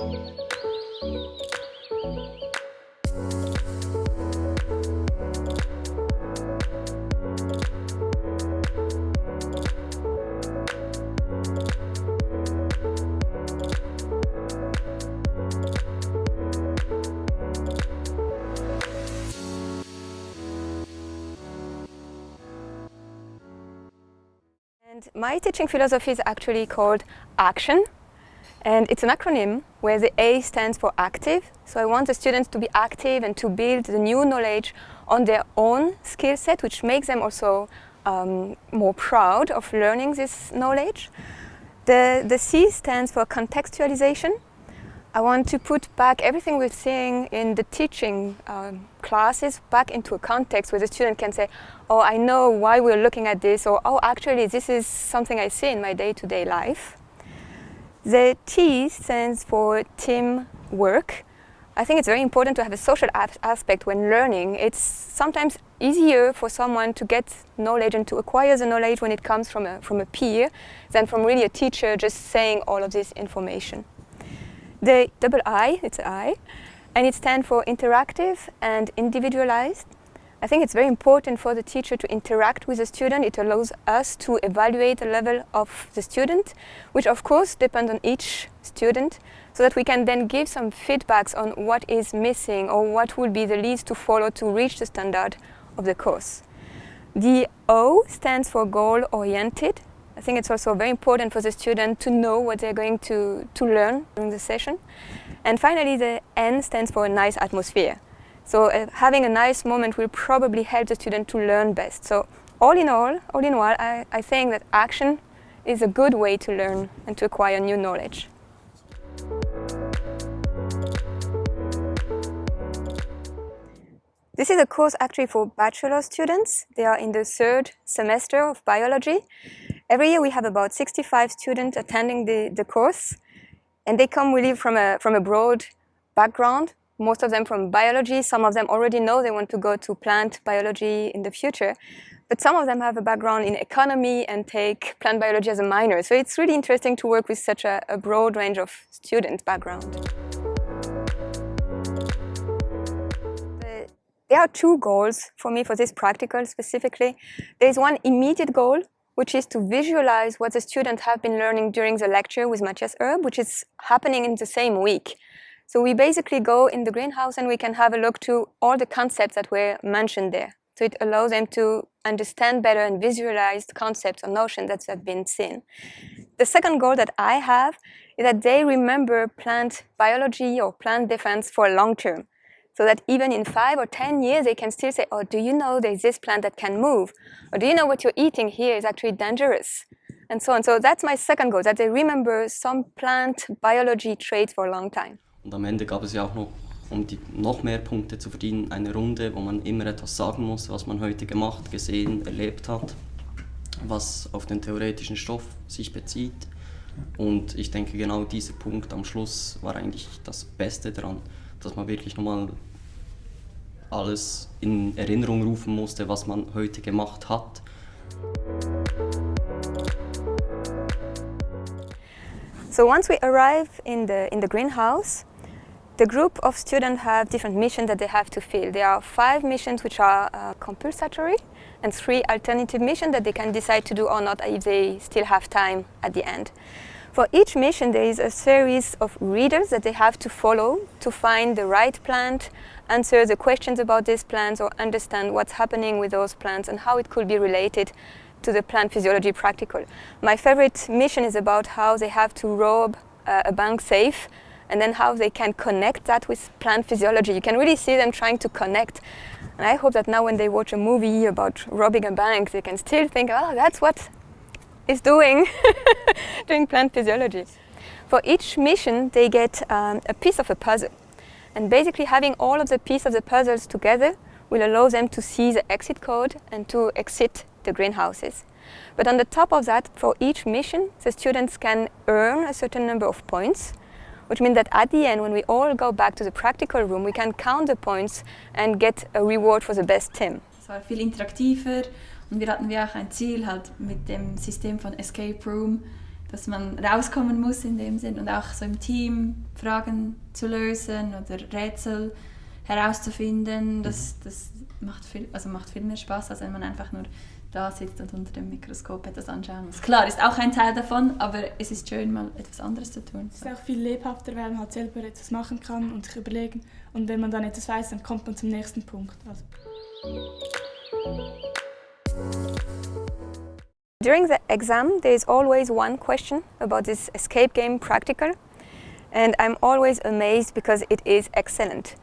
And my teaching philosophy is actually called ACTION. And it's an acronym where the A stands for active. So I want the students to be active and to build the new knowledge on their own skill set, which makes them also um, more proud of learning this knowledge. The, the C stands for contextualization. I want to put back everything we're seeing in the teaching um, classes back into a context where the student can say, oh, I know why we're looking at this, or oh, actually, this is something I see in my day-to-day -day life. The T stands for team work. I think it's very important to have a social aspect when learning. It's sometimes easier for someone to get knowledge and to acquire the knowledge when it comes from a, from a peer than from really a teacher just saying all of this information. The double I, it's I, and it stands for interactive and individualized. I think it's very important for the teacher to interact with the student. It allows us to evaluate the level of the student, which of course depends on each student, so that we can then give some feedbacks on what is missing or what would be the leads to follow to reach the standard of the course. The O stands for goal-oriented. I think it's also very important for the student to know what they're going to, to learn during the session. And finally, the N stands for a nice atmosphere. So uh, having a nice moment will probably help the student to learn best. So all in all, all in all, I, I think that action is a good way to learn and to acquire new knowledge. This is a course actually for bachelor students. They are in the third semester of biology. Every year we have about 65 students attending the, the course and they come really from a, from a broad background, most of them from biology. Some of them already know they want to go to plant biology in the future. But some of them have a background in economy and take plant biology as a minor. So it's really interesting to work with such a, a broad range of student background. There are two goals for me for this practical specifically. There is one immediate goal, which is to visualize what the students have been learning during the lecture with Matthias Erb, which is happening in the same week. So we basically go in the greenhouse and we can have a look to all the concepts that were mentioned there. So it allows them to understand better and visualize concepts or notions that have been seen. The second goal that I have is that they remember plant biology or plant defense for long term so that even in five or 10 years, they can still say, oh, do you know there's this plant that can move? Or do you know what you're eating here is actually dangerous? And so on. So that's my second goal, that they remember some plant biology traits for a long time. Und am Ende gab es ja auch noch, um die, noch mehr Punkte zu verdienen, eine Runde, wo man immer etwas sagen muss, was man heute gemacht, gesehen, erlebt hat, was auf den theoretischen Stoff sich bezieht. Und ich denke, genau dieser Punkt am Schluss war eigentlich das Beste daran, dass man wirklich nochmal alles in Erinnerung rufen musste, was man heute gemacht hat. So once we arrive in the, in the greenhouse, the group of students have different missions that they have to fill. There are five missions which are uh, compulsory and three alternative missions that they can decide to do or not if they still have time at the end. For each mission there is a series of readers that they have to follow to find the right plant, answer the questions about these plants or understand what's happening with those plants and how it could be related to the plant physiology practical. My favorite mission is about how they have to rob uh, a bank safe and then how they can connect that with plant physiology. You can really see them trying to connect. And I hope that now when they watch a movie about robbing a bank, they can still think, oh, that's what is doing, doing plant physiology. For each mission, they get um, a piece of a puzzle. And basically having all of the pieces of the puzzles together will allow them to see the exit code and to exit the greenhouses. But on the top of that, for each mission, the students can earn a certain number of points, which means that at the end, when we all go back to the practical room, we can count the points and get a reward for the best team. Es war viel interaktiver Und wir hatten wie auch ein Ziel, halt mit dem System von Escape Room dass man rauskommen muss in dem Sinn und auch so im Team Fragen zu lösen oder Rätsel herauszufinden. Das, das macht, viel, also macht viel mehr Spaß, als wenn man einfach nur da sitzt und unter dem Mikroskop etwas anschauen muss. Klar, ist auch ein Teil davon, aber es ist schön, mal etwas anderes zu tun. Es ist auch viel lebhafter, weil man halt selber etwas machen kann und sich überlegen. Und wenn man dann etwas weiß, dann kommt man zum nächsten Punkt. Also. During the exam, there is always one question about this escape game practical. And I'm always amazed because it is excellent.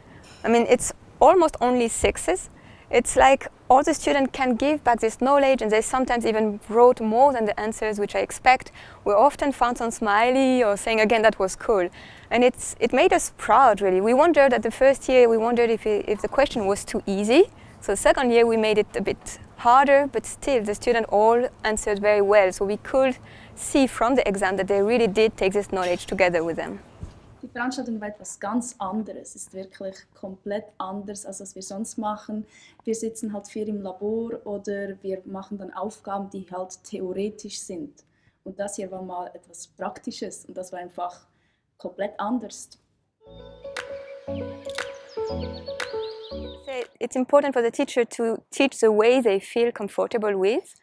I mean, it's almost only sixes. It's like all the students can give back this knowledge and they sometimes even wrote more than the answers which I expect. We often found some smiley or saying again that was cool. And it's, it made us proud really. We wondered at the first year, we wondered if, it, if the question was too easy. So the second year we made it a bit harder, but still the students all answered very well. So we could see from the exam that they really did take this knowledge together with them. Die Veranstaltung war etwas ganz anderes. Es ist wirklich komplett anders, als was wir sonst machen. Wir sitzen halt viel im Labor oder wir machen dann Aufgaben, die halt theoretisch sind. Und das hier war mal etwas Praktisches und das war einfach komplett anders. It's important for the teacher to teach the way they feel comfortable with.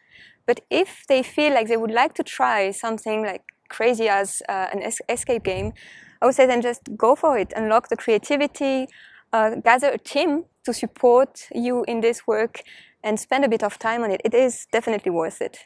But if they feel like they would like to try something like crazy as uh, an es escape game, I would say then just go for it, unlock the creativity, uh, gather a team to support you in this work and spend a bit of time on it. It is definitely worth it.